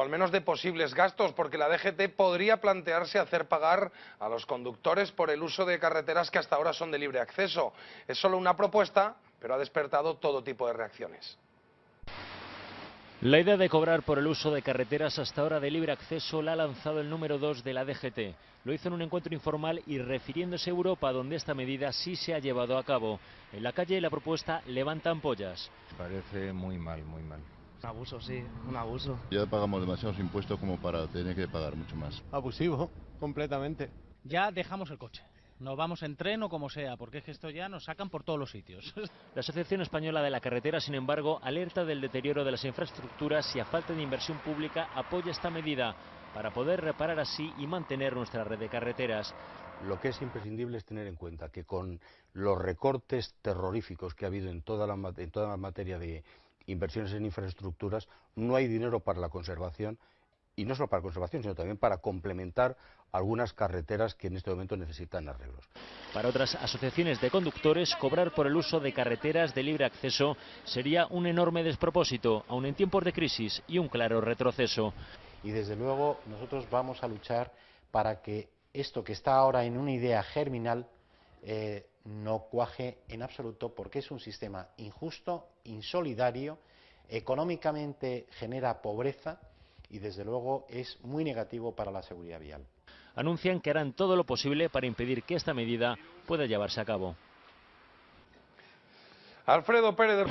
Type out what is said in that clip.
o al menos de posibles gastos, porque la DGT podría plantearse hacer pagar a los conductores por el uso de carreteras que hasta ahora son de libre acceso. Es solo una propuesta, pero ha despertado todo tipo de reacciones. La idea de cobrar por el uso de carreteras hasta ahora de libre acceso la ha lanzado el número 2 de la DGT. Lo hizo en un encuentro informal y refiriéndose a Europa, donde esta medida sí se ha llevado a cabo. En la calle la propuesta levanta ampollas. Parece muy mal, muy mal. Un abuso, sí, un abuso. Ya pagamos demasiados impuestos como para tener que pagar mucho más. Abusivo, completamente. Ya dejamos el coche. Nos vamos en tren o como sea, porque es que esto ya nos sacan por todos los sitios. La Asociación Española de la Carretera, sin embargo, alerta del deterioro de las infraestructuras y a falta de inversión pública apoya esta medida para poder reparar así y mantener nuestra red de carreteras. Lo que es imprescindible es tener en cuenta que con los recortes terroríficos que ha habido en toda la, en toda la materia de inversiones en infraestructuras, no hay dinero para la conservación y no solo para conservación, sino también para complementar algunas carreteras que en este momento necesitan arreglos. Para otras asociaciones de conductores, cobrar por el uso de carreteras de libre acceso sería un enorme despropósito, aun en tiempos de crisis, y un claro retroceso. Y desde luego nosotros vamos a luchar para que esto que está ahora en una idea germinal eh, no cuaje en absoluto porque es un sistema injusto, insolidario, económicamente genera pobreza y desde luego es muy negativo para la seguridad vial. Anuncian que harán todo lo posible para impedir que esta medida pueda llevarse a cabo. Alfredo Pérez.